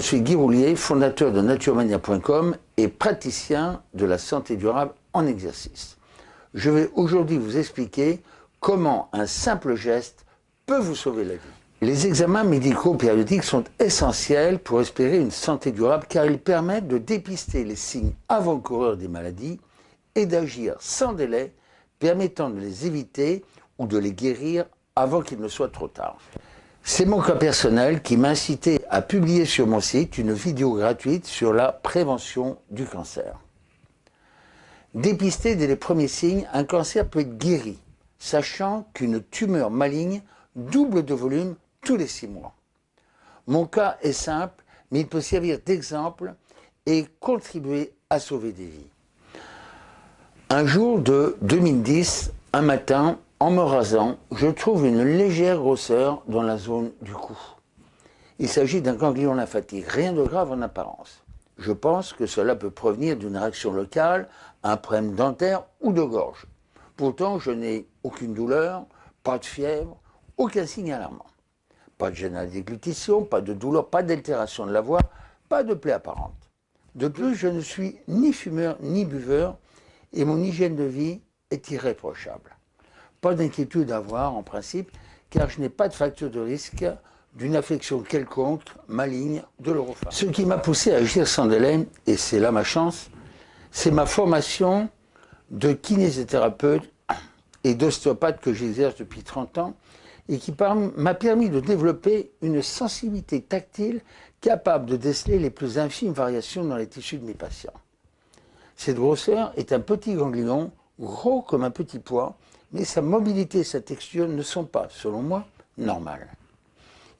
suis Guy Roulier, fondateur de naturemania.com et praticien de la santé durable en exercice. Je vais aujourd'hui vous expliquer comment un simple geste peut vous sauver la vie. Les examens médicaux périodiques sont essentiels pour espérer une santé durable car ils permettent de dépister les signes avant-coureurs des maladies et d'agir sans délai permettant de les éviter ou de les guérir avant qu'il ne soit trop tard. C'est mon cas personnel qui m'a incité à publier sur mon site une vidéo gratuite sur la prévention du cancer. Dépister dès les premiers signes, un cancer peut être guéri, sachant qu'une tumeur maligne double de volume tous les six mois. Mon cas est simple, mais il peut servir d'exemple et contribuer à sauver des vies. Un jour de 2010, un matin, en me rasant, je trouve une légère grosseur dans la zone du cou. Il s'agit d'un ganglion lymphatique, rien de grave en apparence. Je pense que cela peut provenir d'une réaction locale, un problème dentaire ou de gorge. Pourtant, je n'ai aucune douleur, pas de fièvre, aucun signe alarmant. Pas de gêne déglutition, pas de douleur, pas d'altération de la voix, pas de plaie apparente. De plus, je ne suis ni fumeur ni buveur et mon hygiène de vie est irréprochable. Pas d'inquiétude à avoir en principe, car je n'ai pas de facteur de risque d'une affection quelconque, maligne, de l'orophare. Ce qui m'a poussé à agir sans délai, et c'est là ma chance, c'est ma formation de kinésithérapeute et d'ostéopathe que j'exerce depuis 30 ans et qui m'a permis de développer une sensibilité tactile capable de déceler les plus infimes variations dans les tissus de mes patients. Cette grosseur est un petit ganglion, gros comme un petit pois, mais sa mobilité et sa texture ne sont pas, selon moi, normales.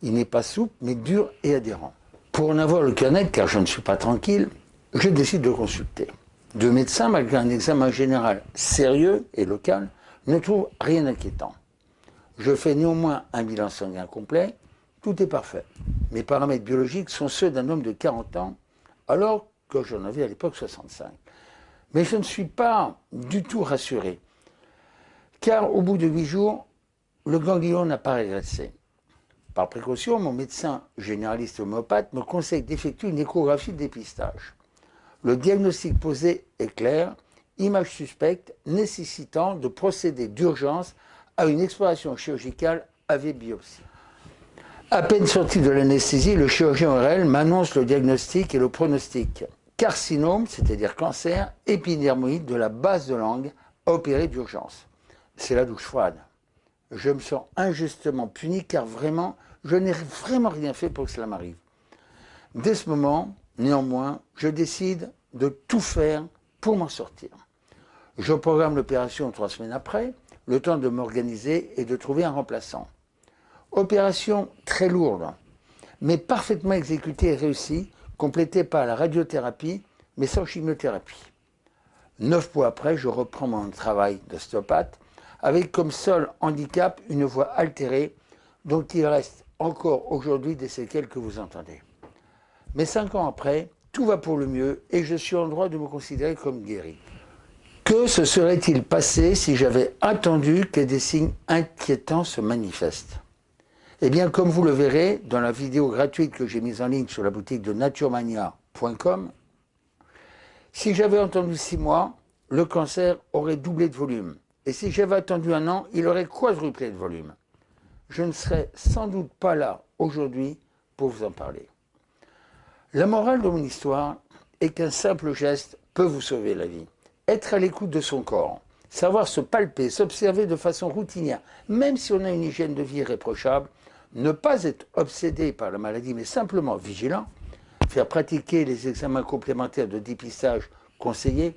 Il n'est pas souple, mais dur et adhérent. Pour en avoir le cœur car je ne suis pas tranquille, je décide de consulter. Deux médecins, malgré un examen général sérieux et local, ne trouvent rien d'inquiétant. Je fais néanmoins un bilan sanguin complet, tout est parfait. Mes paramètres biologiques sont ceux d'un homme de 40 ans, alors que j'en avais à l'époque 65. Mais je ne suis pas du tout rassuré car au bout de huit jours, le ganglion n'a pas régressé. Par précaution, mon médecin généraliste homéopathe me conseille d'effectuer une échographie de dépistage. Le diagnostic posé est clair, image suspecte nécessitant de procéder d'urgence à une exploration chirurgicale avec biopsie. À peine sorti de l'anesthésie, le chirurgien ORL m'annonce le diagnostic et le pronostic. Carcinome, c'est-à-dire cancer épidermoïde de la base de langue, à opérer d'urgence c'est la douche froide. Je me sens injustement puni car vraiment, je n'ai vraiment rien fait pour que cela m'arrive. Dès ce moment, néanmoins, je décide de tout faire pour m'en sortir. Je programme l'opération trois semaines après, le temps de m'organiser et de trouver un remplaçant. Opération très lourde, mais parfaitement exécutée et réussie, complétée par la radiothérapie, mais sans chimiothérapie. Neuf mois après, je reprends mon travail d'ostéopathe avec comme seul handicap une voix altérée dont il reste encore aujourd'hui des séquelles que vous entendez. Mais cinq ans après, tout va pour le mieux et je suis en droit de me considérer comme guéri. Que se serait-il passé si j'avais attendu que des signes inquiétants se manifestent? Eh bien, comme vous le verrez dans la vidéo gratuite que j'ai mise en ligne sur la boutique de naturemania.com, si j'avais entendu six mois, le cancer aurait doublé de volume. Et si j'avais attendu un an, il aurait quadruplé de volume. Je ne serais sans doute pas là aujourd'hui pour vous en parler. La morale de mon histoire est qu'un simple geste peut vous sauver la vie. Être à l'écoute de son corps, savoir se palper, s'observer de façon routinière, même si on a une hygiène de vie irréprochable, ne pas être obsédé par la maladie, mais simplement vigilant, faire pratiquer les examens complémentaires de dépistage conseillés,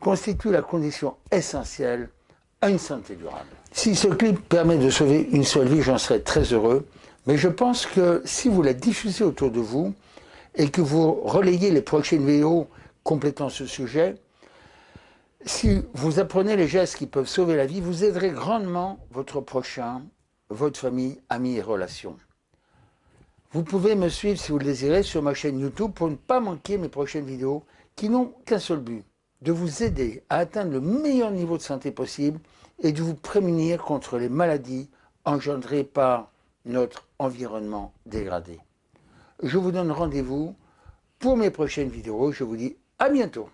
constitue la condition essentielle à une santé durable. Si ce clip permet de sauver une seule vie, j'en serais très heureux. Mais je pense que si vous la diffusez autour de vous et que vous relayez les prochaines vidéos complétant ce sujet, si vous apprenez les gestes qui peuvent sauver la vie, vous aiderez grandement votre prochain, votre famille, amis et relations. Vous pouvez me suivre si vous le désirez sur ma chaîne YouTube pour ne pas manquer mes prochaines vidéos qui n'ont qu'un seul but, de vous aider à atteindre le meilleur niveau de santé possible et de vous prémunir contre les maladies engendrées par notre environnement dégradé. Je vous donne rendez-vous pour mes prochaines vidéos. Je vous dis à bientôt.